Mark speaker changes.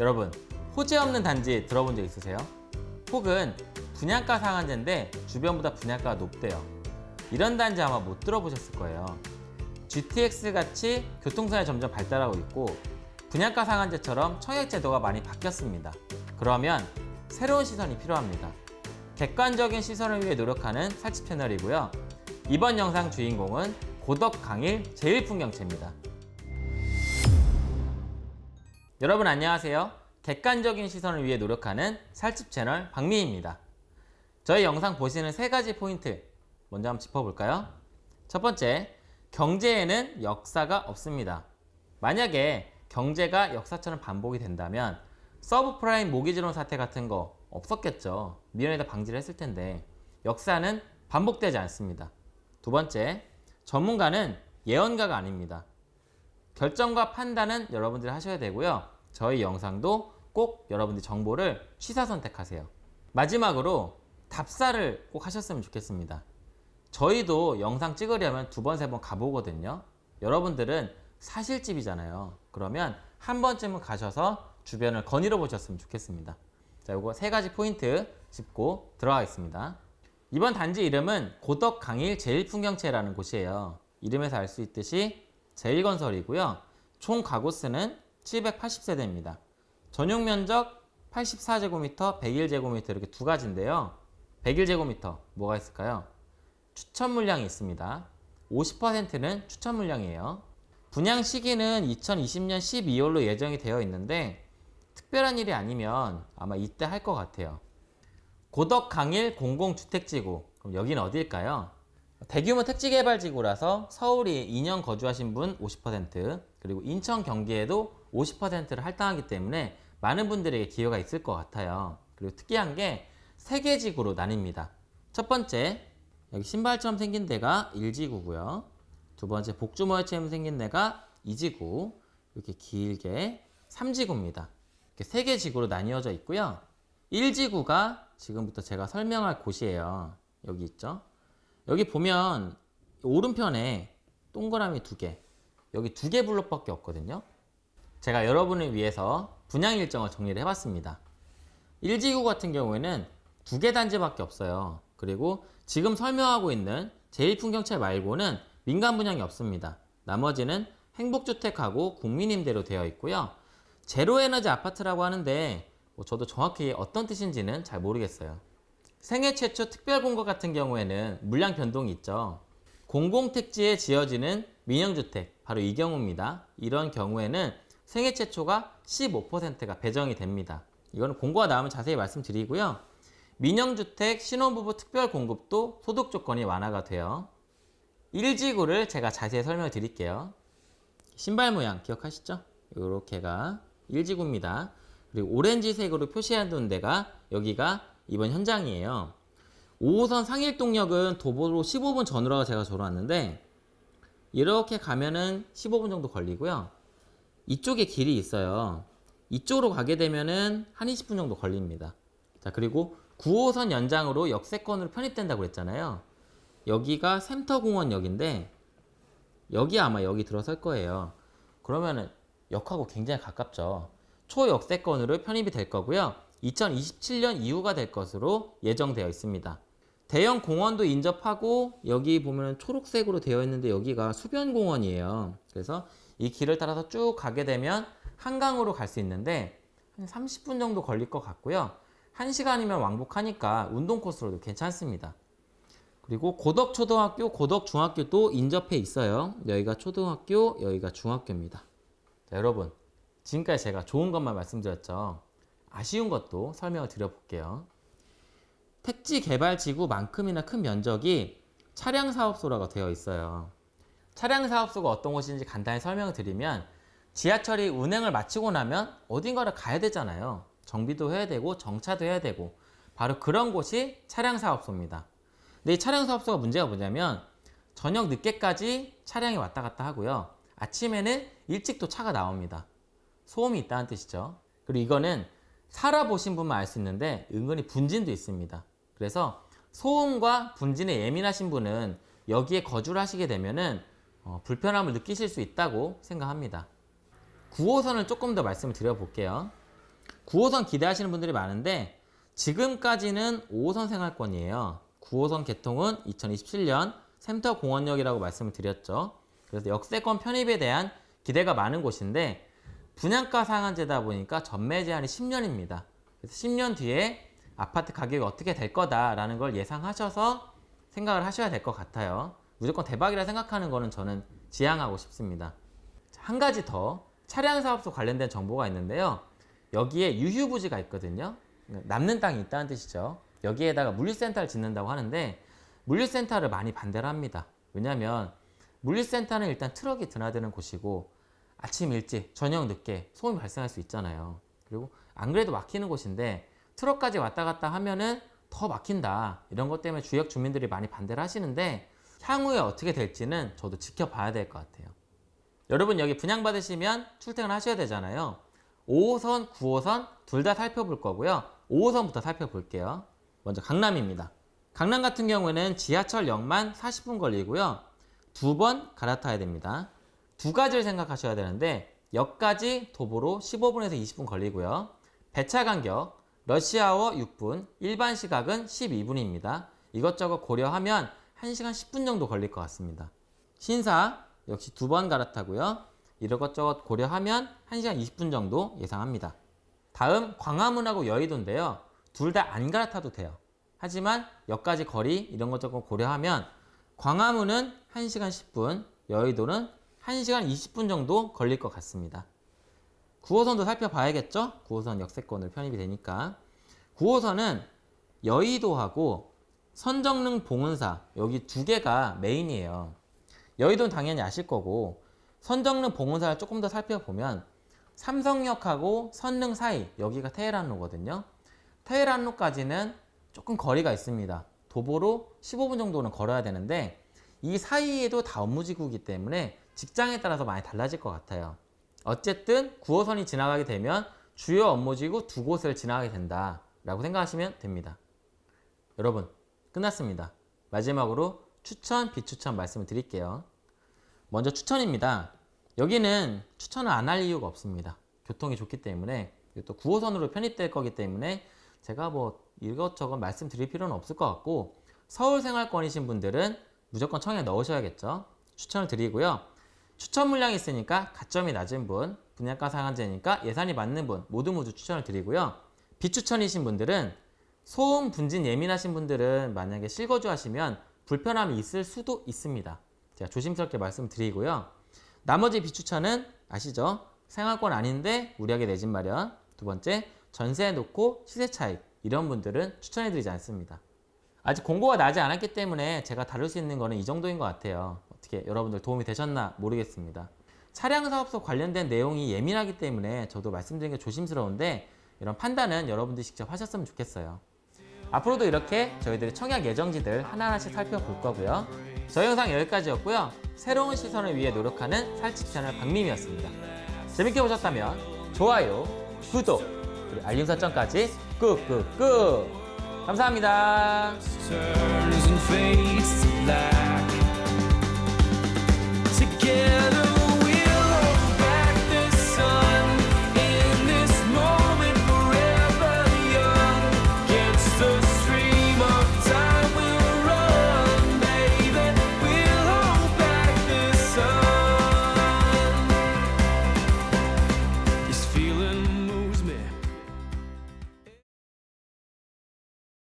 Speaker 1: 여러분 호재 없는 단지 들어본 적 있으세요? 혹은 분양가 상한제인데 주변보다 분양가가 높대요. 이런 단지 아마 못 들어보셨을 거예요. GTX 같이 교통선이 점점 발달하고 있고 분양가 상한제처럼 청약제도가 많이 바뀌었습니다. 그러면 새로운 시선이 필요합니다. 객관적인 시선을 위해 노력하는 살집 채널이고요. 이번 영상 주인공은 고덕 강일 제일풍경채입니다 여러분 안녕하세요 객관적인 시선을 위해 노력하는 살집 채널 박미입니다 저희 영상 보시는 세 가지 포인트 먼저 한번 짚어볼까요? 첫 번째, 경제에는 역사가 없습니다. 만약에 경제가 역사처럼 반복이 된다면 서브프라임 모기지론 사태 같은 거 없었겠죠. 미연에다 방지를 했을 텐데 역사는 반복되지 않습니다. 두 번째, 전문가는 예언가가 아닙니다. 결정과 판단은 여러분들이 하셔야 되고요. 저희 영상도 꼭 여러분들이 정보를 취사 선택하세요. 마지막으로 답사를 꼭 하셨으면 좋겠습니다. 저희도 영상 찍으려면 두 번, 세 번 가보거든요. 여러분들은 사실집이잖아요. 그러면 한 번쯤은 가셔서 주변을 거닐어 보셨으면 좋겠습니다. 자, 요거 세 가지 포인트 짚고 들어가겠습니다. 이번 단지 이름은 고덕 강일 제일풍경채라는 곳이에요. 이름에서 알 수 있듯이 제일건설이고요. 총 가구수는 780세대입니다. 전용 면적 84제곱미터, 101제곱미터 이렇게 두 가지인데요. 101제곱미터 뭐가 있을까요? 추천 물량이 있습니다. 50%는 추천 물량이에요. 분양 시기는 2020년 12월로 예정이 되어 있는데 특별한 일이 아니면 아마 이때 할 것 같아요. 고덕 강일 공공주택지구 그럼 여기는 어디일까요? 대규모 택지개발지구라서 서울이 2년 거주하신 분 50% 그리고 인천 경기에도 50%를 할당하기 때문에 많은 분들에게 기회가 있을 것 같아요. 그리고 특이한 게 세개 지구로 나뉩니다. 첫 번째 여기 신발처럼 생긴 데가 1지구고요. 두 번째 복주머리처럼 생긴 데가 2지구 이렇게 길게 3지구입니다. 이렇게 세 개 지구로 나뉘어져 있고요. 1지구가 지금부터 제가 설명할 곳이에요. 여기 있죠. 여기 보면 오른편에 동그라미 두 개, 여기 두 개 블록밖에 없거든요. 제가 여러분을 위해서 분양 일정을 정리를 해봤습니다. 1지구 같은 경우에는 두 개 단지밖에 없어요. 그리고 지금 설명하고 있는 제1풍경채 말고는 민간 분양이 없습니다. 나머지는 행복주택하고 국민임대로 되어 있고요. 제로에너지 아파트라고 하는데 뭐 저도 정확히 어떤 뜻인지는 잘 모르겠어요. 생애 최초 특별공고 같은 경우에는 물량 변동이 있죠. 공공택지에 지어지는 민영주택, 바로 이 경우입니다. 이런 경우에는 생애 최초가 15%가 배정이 됩니다. 이거는 공고가 나오면 자세히 말씀드리고요. 민영주택 신혼부부 특별공급도 소득 조건이 완화가 돼요. 1지구를 제가 자세히 설명을 드릴게요. 신발 모양 기억하시죠? 이렇게가 1지구입니다. 그리고 오렌지색으로 표시해 둔 데가 여기가 이번 현장이에요. 5호선 상일동역은 도보로 15분 전후로 제가 졸아왔는데 이렇게 가면은 15분 정도 걸리고요. 이쪽에 길이 있어요. 이쪽으로 가게 되면은 한 20분 정도 걸립니다. 자, 그리고 9호선 연장으로 역세권으로 편입된다고 그랬잖아요. 여기가 센터공원역인데 여기 아마 여기 들어설 거예요. 그러면은 역하고 굉장히 가깝죠. 초역세권으로 편입이 될 거고요. 2027년 이후가 될 것으로 예정되어 있습니다. 대형 공원도 인접하고 여기 보면 초록색으로 되어 있는데 여기가 수변공원이에요. 그래서 이 길을 따라서 쭉 가게 되면 한강으로 갈 수 있는데 한 30분 정도 걸릴 것 같고요. 1시간이면 왕복하니까 운동 코스로도 괜찮습니다. 그리고 고덕초등학교, 고덕중학교도 인접해 있어요. 여기가 초등학교, 여기가 중학교입니다. 자, 여러분 지금까지 제가 좋은 것만 말씀드렸죠. 아쉬운 것도 설명을 드려볼게요. 택지 개발 지구만큼이나 큰 면적이 차량 사업소라고 되어 있어요. 차량 사업소가 어떤 곳인지 간단히 설명을 드리면 지하철이 운행을 마치고 나면 어딘가를 가야 되잖아요. 정비도 해야 되고 정차도 해야 되고 바로 그런 곳이 차량 사업소입니다. 근데 이 차량 사업소가 문제가 뭐냐면 저녁 늦게까지 차량이 왔다 갔다 하고요. 아침에는 일찍 또 차가 나옵니다. 소음이 있다는 뜻이죠. 그리고 이거는 살아보신 분만 알 수 있는데 은근히 분진도 있습니다. 그래서 소음과 분진에 예민하신 분은 여기에 거주를 하시게 되면은 어, 불편함을 느끼실 수 있다고 생각합니다. 9호선을 조금 더 말씀을 드려볼게요. 9호선 기대하시는 분들이 많은데 지금까지는 5호선 생활권이에요. 9호선 개통은 2027년 센터공원역이라고 말씀을 드렸죠. 그래서 역세권 편입에 대한 기대가 많은 곳인데 분양가 상한제다 보니까 전매 제한이 10년입니다. 그래서 10년 뒤에 아파트 가격이 어떻게 될 거다라는 걸 예상하셔서 생각을 하셔야 될 것 같아요. 무조건 대박이라 생각하는 거는 저는 지양하고 싶습니다. 자, 한 가지 더 차량 사업소 관련된 정보가 있는데요. 여기에 유휴부지가 있거든요. 남는 땅이 있다는 뜻이죠. 여기에다가 물류센터를 짓는다고 하는데 물류센터를 많이 반대를 합니다. 왜냐하면 물류센터는 일단 트럭이 드나드는 곳이고 아침 일찍, 저녁 늦게 소음이 발생할 수 있잖아요. 그리고 안 그래도 막히는 곳인데 트럭까지 왔다 갔다 하면은 더 막힌다. 이런 것 때문에 지역 주민들이 많이 반대를 하시는데 향후에 어떻게 될지는 저도 지켜봐야 될 것 같아요. 여러분 여기 분양받으시면 출퇴근 하셔야 되잖아요. 5호선, 9호선 둘 다 살펴볼 거고요. 5호선부터 살펴볼게요. 먼저 강남입니다. 강남 같은 경우에는 지하철역만 40분 걸리고요. 두 번 갈아타야 됩니다. 두 가지를 생각하셔야 되는데 역까지 도보로 15분에서 20분 걸리고요. 배차 간격 러시아워 6분, 일반 시각은 12분입니다. 이것저것 고려하면 1시간 10분 정도 걸릴 것 같습니다. 신사 역시 두 번 갈아타고요. 이것저것 고려하면 1시간 20분 정도 예상합니다. 다음 광화문하고 여의도인데요. 둘 다 안 갈아타도 돼요. 하지만 역까지 거리 이런 것저것 고려하면 광화문은 1시간 10분, 여의도는 1시간 20분 정도 걸릴 것 같습니다. 9호선도 살펴봐야겠죠? 9호선 역세권으로 편입이 되니까. 9호선은 여의도하고 선정릉 봉은사 여기 두 개가 메인이에요. 여의도는 당연히 아실 거고 선정릉 봉은사를 조금 더 살펴보면 삼성역하고 선릉 사이 여기가 테헤란로거든요. 테헤란로까지는 조금 거리가 있습니다. 도보로 15분 정도는 걸어야 되는데 이 사이에도 다 업무지구이기 때문에 직장에 따라서 많이 달라질 것 같아요. 어쨌든 9호선이 지나가게 되면 주요 업무지구 두 곳을 지나가게 된다라고 생각하시면 됩니다. 여러분 끝났습니다. 마지막으로 추천, 비추천 말씀을 드릴게요. 먼저 추천입니다. 여기는 추천을 안 할 이유가 없습니다. 교통이 좋기 때문에 또 9호선으로 편입될 거기 때문에 제가 뭐 이것저것 말씀드릴 필요는 없을 것 같고 서울 생활권이신 분들은 무조건 청에 넣으셔야겠죠. 추천을 드리고요. 추천 물량이 있으니까 가점이 낮은 분, 분양가 상한제니까 예산이 맞는 분 모두 모두 추천을 드리고요. 비추천이신 분들은 소음 분진 예민하신 분들은 만약에 실거주 하시면 불편함이 있을 수도 있습니다. 제가 조심스럽게 말씀드리고요. 나머지 비추천은 아시죠? 생활권 아닌데 우리에게 내 집 마련. 두 번째, 전세 놓고 시세 차익. 이런 분들은 추천해드리지 않습니다. 아직 공고가 나지 않았기 때문에 제가 다룰 수 있는 거는 이 정도인 것 같아요. 어떻게 여러분들 도움이 되셨나 모르겠습니다. 차량 사업소 관련된 내용이 예민하기 때문에 저도 말씀드리는 게 조심스러운데 이런 판단은 여러분들이 직접 하셨으면 좋겠어요. 앞으로도 이렇게 저희들의 청약 예정지들 하나하나씩 살펴볼 거고요. 저희 영상 여기까지였고요. 새로운 시선을 위해 노력하는 살집 채널 박민이었습니다. 재밌게 보셨다면 좋아요, 구독, 그리고 알림 설정까지 꾹꾹꾹 감사합니다.